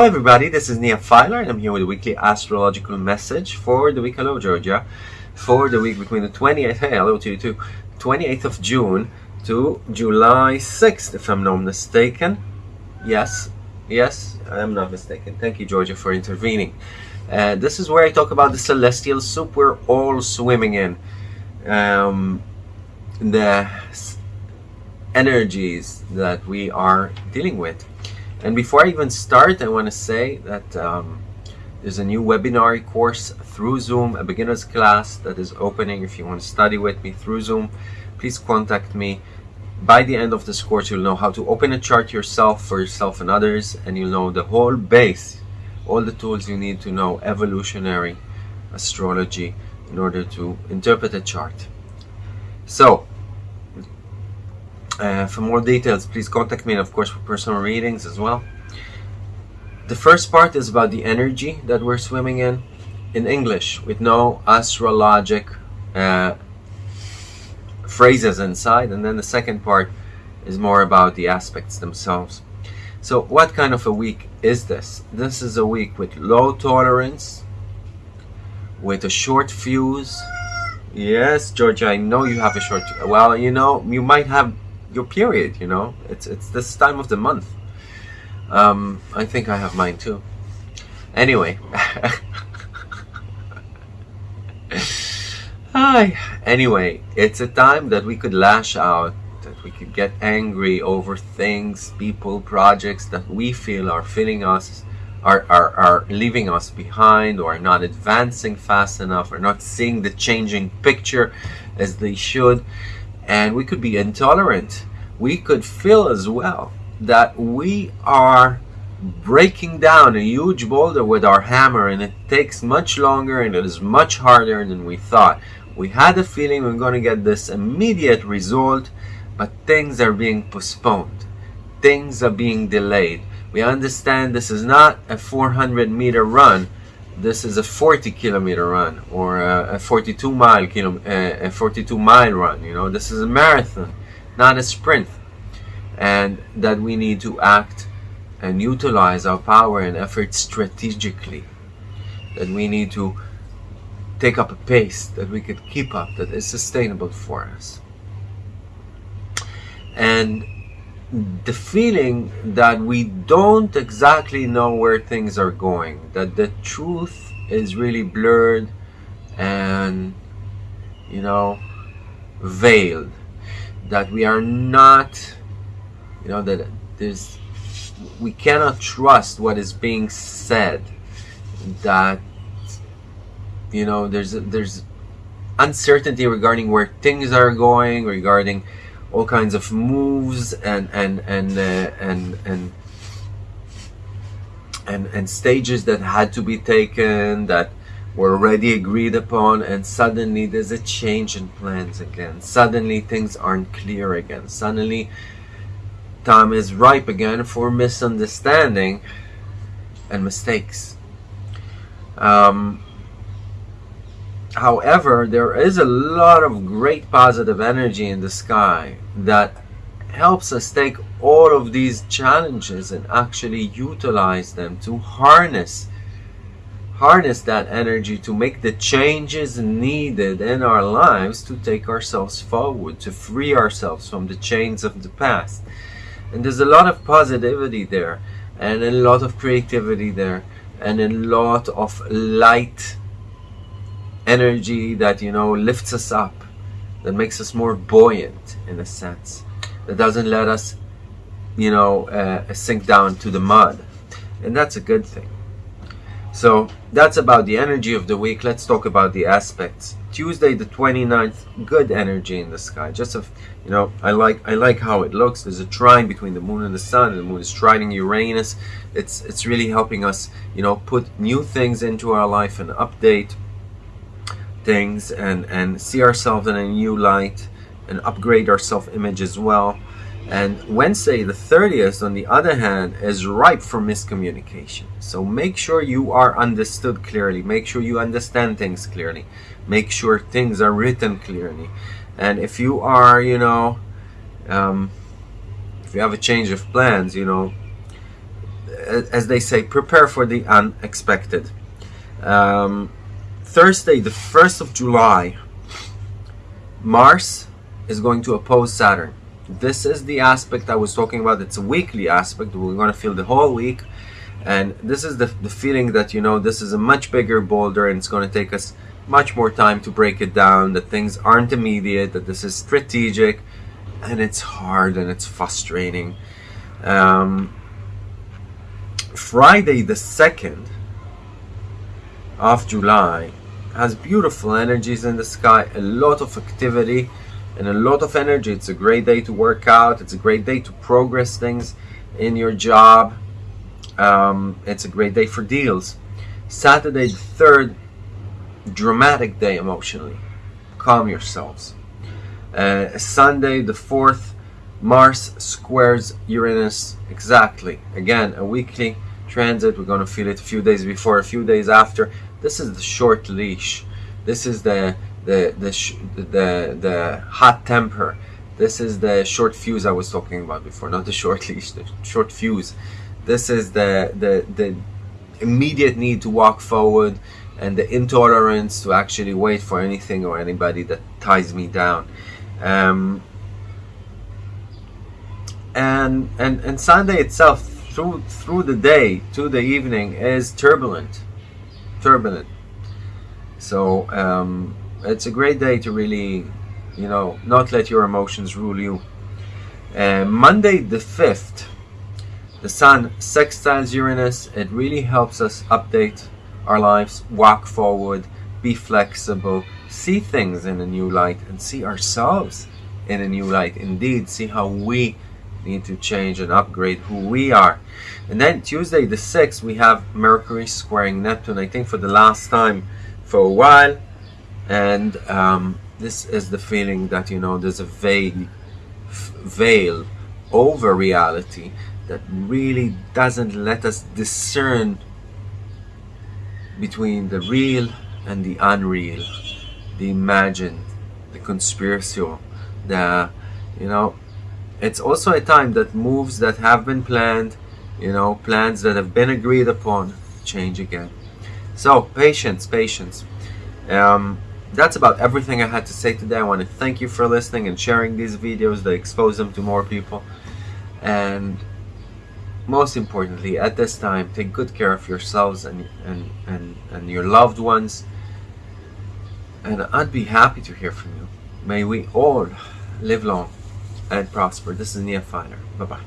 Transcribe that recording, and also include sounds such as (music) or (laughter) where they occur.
Hello everybody, this is Nia Filer and I'm here with a weekly astrological message for the week, hello Georgia, for the week between the 28th, hey hello to you too, 28th of June to July 6th if I'm not mistaken. Yes, yes, I am not mistaken. Thank you Georgia for intervening. Uh, this is where I talk about the celestial soup we're all swimming in. Um, the energies that we are dealing with and before I even start, I want to say that um, there's a new webinar course through Zoom, a beginner's class that is opening. If you want to study with me through Zoom, please contact me. By the end of this course, you'll know how to open a chart yourself for yourself and others, and you'll know the whole base, all the tools you need to know evolutionary astrology in order to interpret a chart. So, uh, for more details, please contact me and of course for personal readings as well. The first part is about the energy that we're swimming in, in English, with no astrologic uh, phrases inside. And then the second part is more about the aspects themselves. So what kind of a week is this? This is a week with low tolerance, with a short fuse. Yes, Georgia, I know you have a short... Well, you know, you might have your period you know? It's it's this time of the month. Um, I think I have mine too. Anyway. (laughs) Hi anyway it's a time that we could lash out that we could get angry over things people projects that we feel are filling us are, are, are leaving us behind or are not advancing fast enough or not seeing the changing picture as they should and we could be intolerant. We could feel as well that we are breaking down a huge boulder with our hammer and it takes much longer and it is much harder than we thought. We had a feeling we are going to get this immediate result, but things are being postponed. Things are being delayed. We understand this is not a 400 meter run, this is a 40 kilometer run or a, a 42 mile kilo, a, a 42 mile run you know? This is a marathon not a sprint. And that we need to act and utilize our power and effort strategically. That we need to take up a pace that we could keep up that is sustainable for us. And the feeling that we don't exactly know where things are going, that the truth is really blurred and, you know, veiled, that we are not, you know, that there's, we cannot trust what is being said, that, you know, there's, there's uncertainty regarding where things are going, regarding all kinds of moves and and and uh, and and and and stages that had to be taken that were already agreed upon and suddenly there's a change in plans again. Suddenly things aren't clear again. Suddenly time is ripe again for misunderstanding and mistakes. Um, However, there is a lot of great positive energy in the sky that helps us take all of these challenges and actually utilize them to harness harness that energy to make the changes needed in our lives to take ourselves forward, to free ourselves from the chains of the past. And there's a lot of positivity there, and a lot of creativity there, and a lot of light energy that you know lifts us up that makes us more buoyant in a sense that doesn't let us you know uh, sink down to the mud. And that's a good thing. So that's about the energy of the week. Let's talk about the aspects. Tuesday the 29th good energy in the sky. Just a you know i like i like how it looks. There's a trine between the moon and the sun. And the moon is trining uranus. It's it's really helping us you know put new things into our life and update things and, and see ourselves in a new light and upgrade our self-image as well. And Wednesday, the 30th, on the other hand, is ripe for miscommunication. So make sure you are understood clearly. Make sure you understand things clearly. Make sure things are written clearly. And if you are, you know, um, if you have a change of plans, you know, as they say, prepare for the unexpected. Um, Thursday, the 1st of July, Mars is going to oppose Saturn. This is the aspect I was talking about. It's a weekly aspect. We're going to feel the whole week. And this is the, the feeling that, you know, this is a much bigger boulder and it's going to take us much more time to break it down, that things aren't immediate, that this is strategic, and it's hard and it's frustrating. Um, Friday the 2nd of July has beautiful energies in the sky, a lot of activity and a lot of energy. It's a great day to work out, it's a great day to progress things in your job. Um, it's a great day for deals. Saturday the 3rd, dramatic day emotionally. Calm yourselves. Uh, Sunday the 4th, Mars squares Uranus exactly. Again, a weekly transit. We're going to feel it a few days before, a few days after. This is the short leash. This is the the the the, the hot temper. This is the short fuse I was talking about before, not the short (laughs) leash, the short fuse. This is the the the immediate need to walk forward and the intolerance to actually wait for anything or anybody that ties me down. Um, and and and Sunday itself through through the day to the evening is turbulent turbulent. So um, it's a great day to really you know not let your emotions rule you. Uh, Monday the 5th the Sun sextiles Uranus. It really helps us update our lives walk forward be flexible see things in a new light and see ourselves in a new light. Indeed see how we need to change and upgrade who we are. And then Tuesday the 6th, we have Mercury squaring Neptune, I think for the last time for a while. And um, this is the feeling that, you know, there's a veil, veil over reality that really doesn't let us discern between the real and the unreal, the imagined, the conspiracial, the, you know, it's also a time that moves that have been planned, you know, plans that have been agreed upon, change again. So, patience, patience. Um, that's about everything I had to say today. I want to thank you for listening and sharing these videos that expose them to more people. And most importantly, at this time, take good care of yourselves and, and, and, and your loved ones. And I'd be happy to hear from you. May we all live long and prosper. This is Nia Finer. Bye bye.